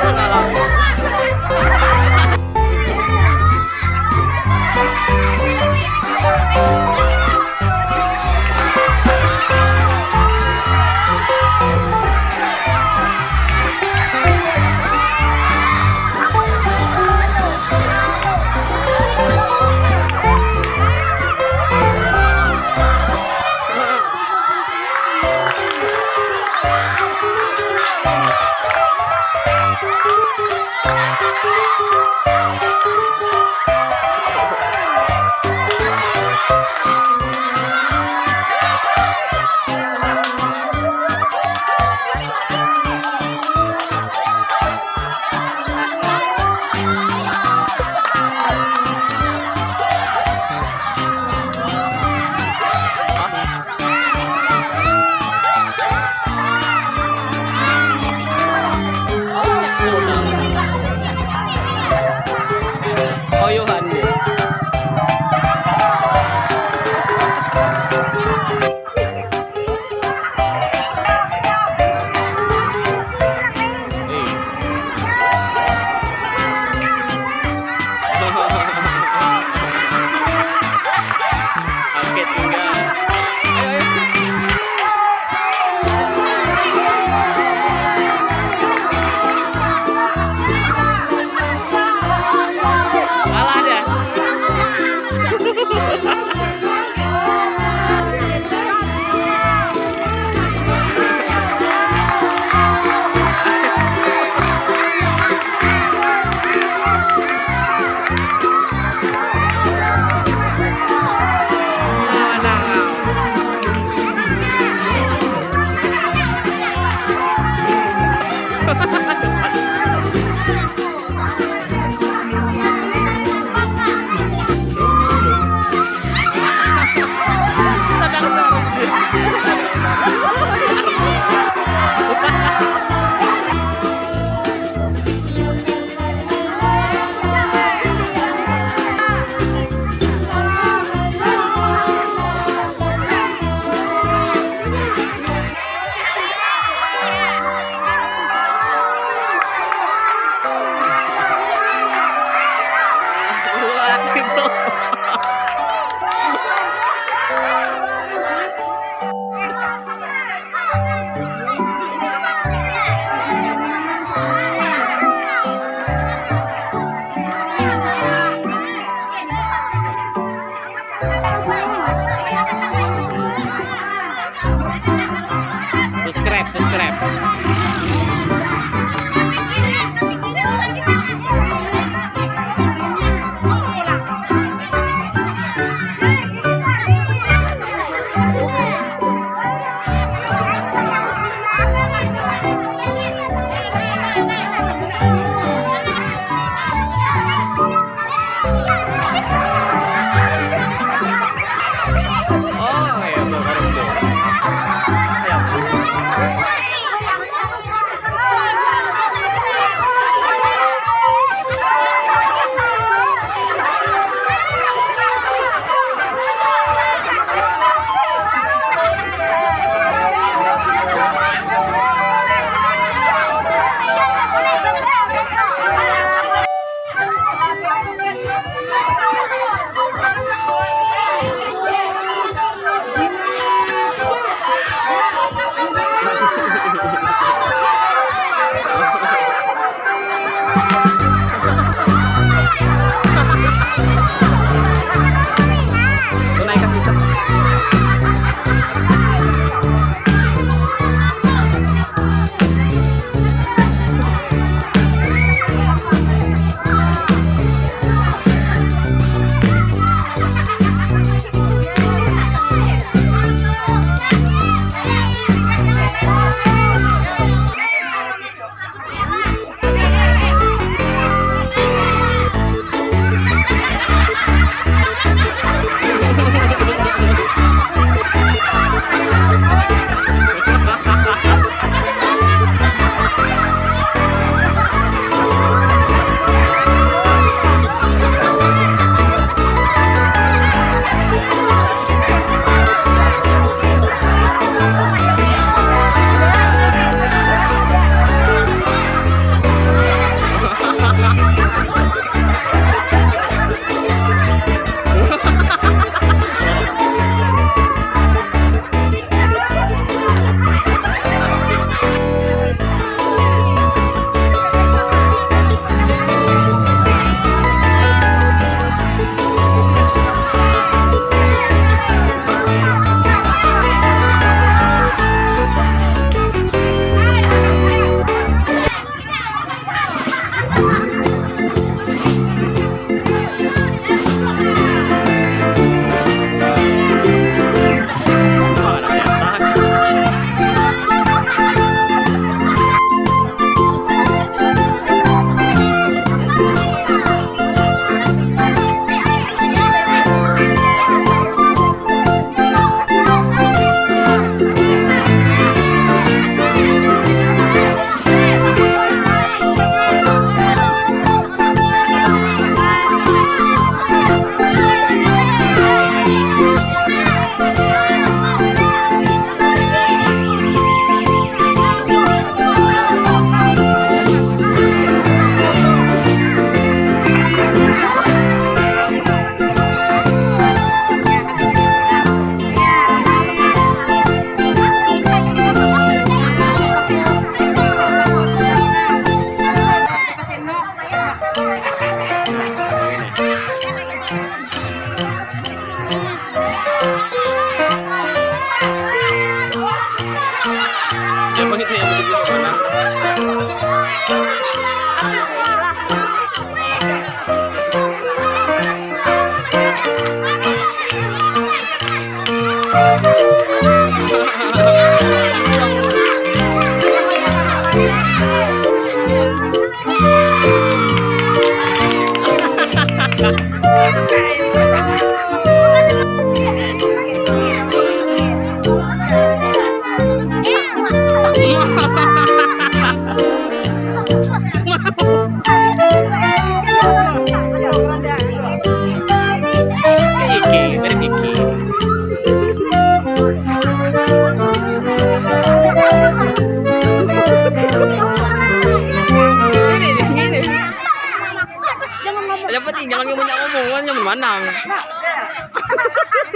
看到了。Iki, manang.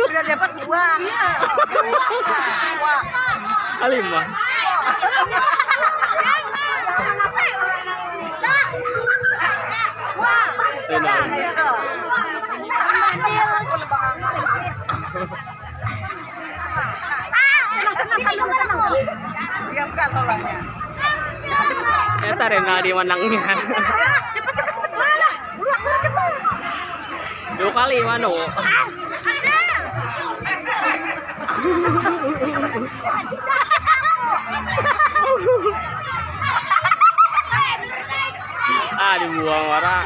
Udah dapat dua. Alimah. Enak. Eta Rena di menangnya. Dua kali mano. Ah dibuang warna.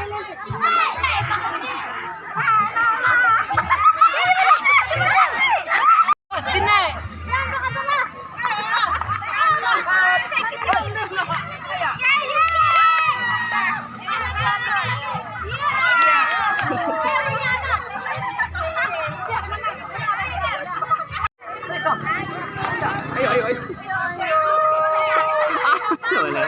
Boleh.